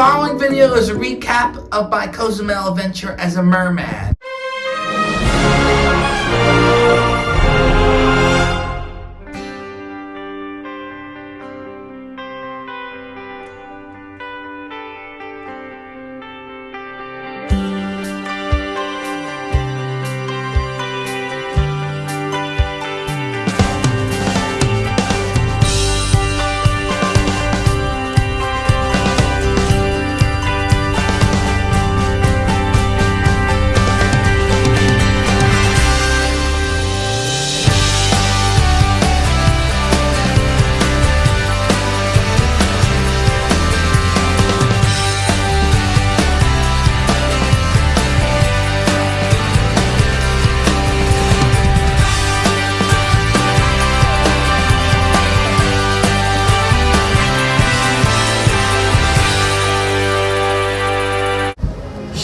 following video is a recap of my Cozumel adventure as a merman.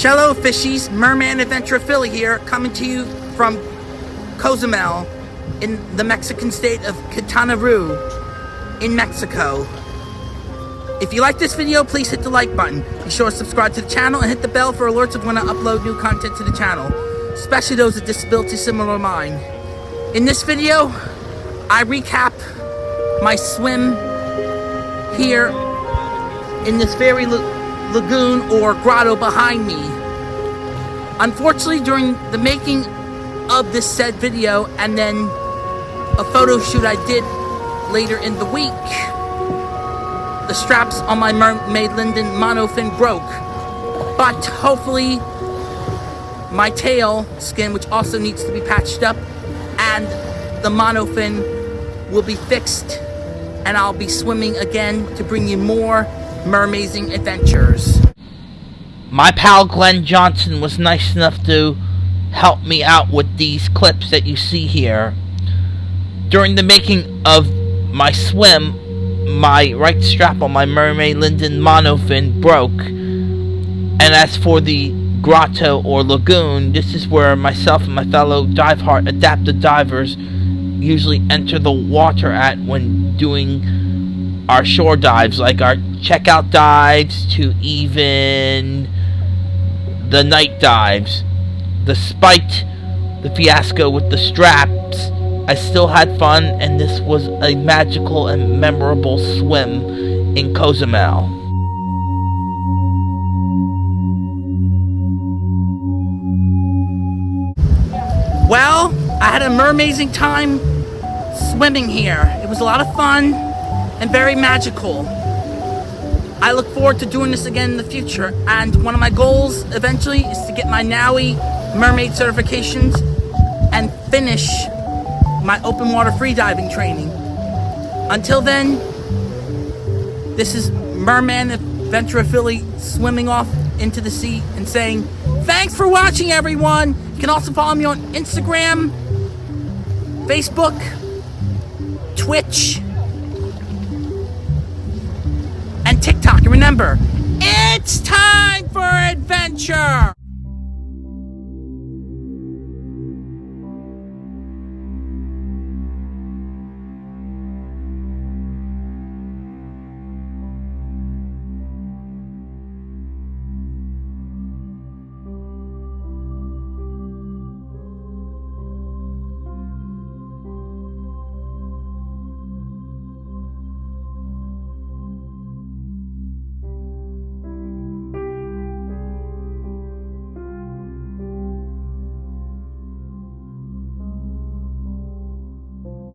Hello fishies, Merman Adventure Philly here, coming to you from Cozumel in the Mexican state of Quintana Roo in Mexico. If you like this video, please hit the like button. Be sure to subscribe to the channel and hit the bell for alerts of when I upload new content to the channel, especially those with disabilities similar to mine. In this video, I recap my swim here in this very lagoon or grotto behind me. Unfortunately, during the making of this said video and then a photo shoot I did later in the week, the straps on my Mermaid Linden monofin broke. But hopefully, my tail skin, which also needs to be patched up, and the monofin will be fixed and I'll be swimming again to bring you more mermazing adventures. My pal Glenn Johnson was nice enough to help me out with these clips that you see here. During the making of my swim, my right strap on my Mermaid Linden monofin broke. And as for the grotto or lagoon, this is where myself and my fellow Diveheart adapted divers usually enter the water at when doing our shore dives, like our checkout dives to even the night dives. Despite the fiasco with the straps, I still had fun and this was a magical and memorable swim in Cozumel. Well, I had an amazing time swimming here. It was a lot of fun and very magical. I look forward to doing this again in the future. And one of my goals eventually is to get my NAUI mermaid certifications and finish my open water freediving training. Until then, this is Merman Adventure Philly swimming off into the sea and saying, Thanks for watching, everyone! You can also follow me on Instagram, Facebook, Twitch, and TikTok. And remember, it's time for adventure!